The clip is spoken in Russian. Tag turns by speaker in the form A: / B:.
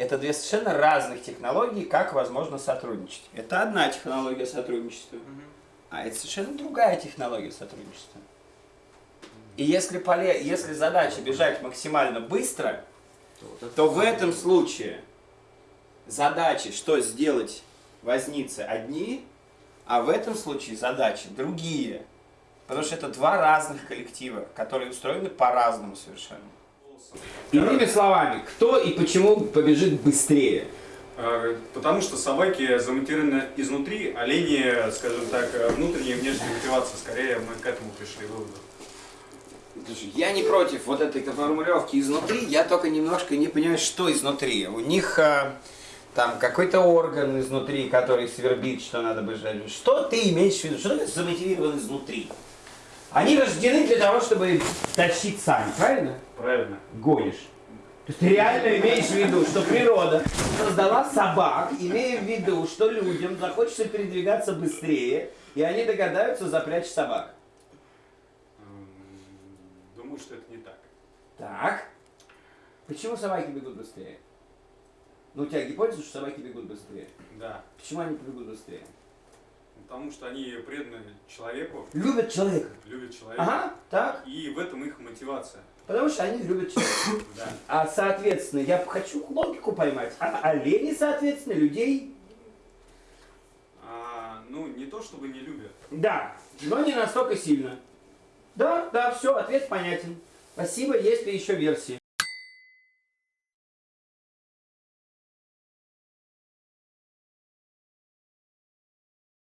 A: Это две совершенно разных технологии, как возможно сотрудничать. Это одна технология сотрудничества, а это совершенно другая технология сотрудничества. И если, поле... если задача бежать максимально быстро, то в этом случае задачи, что сделать возницы одни, а в этом случае задачи другие. Потому что это два разных коллектива, которые устроены по-разному совершенно. Иными словами, кто и почему побежит быстрее?
B: А, Потому что собаки замотивированы изнутри, олени, скажем так, внутренняя и внешняя мотивация. Скорее мы к этому пришли выводу.
A: Я не против вот этой формулировки изнутри, я только немножко не понимаю, что изнутри. У них а, там какой-то орган изнутри, который свербит, что надо бежать. Что ты имеешь в виду? Что замотивирован изнутри? Они рождены для того, чтобы тащить сами, правильно?
B: Правильно.
A: Гонишь. То есть ты реально имеешь в виду, что природа создала собак, имея в виду, что людям захочется передвигаться быстрее, и они догадаются запрячь собак.
B: Думаю, что это не так.
A: Так. Почему собаки бегут быстрее? Ну, у тебя гипотеза, что собаки бегут быстрее.
B: Да.
A: Почему они бегут быстрее?
B: Потому что они преданы человеку,
A: Любят человека.
B: любят человека.
A: Ага, так.
B: И в этом их мотивация.
A: Потому что они любят человека.
B: Да.
A: А, соответственно, я хочу логику поймать. А олени, соответственно, людей,
B: А, ну, не то чтобы не любят.
A: да, но не настолько сильно. Да, да, все, ответ понятен. Спасибо, есть ли еще версии?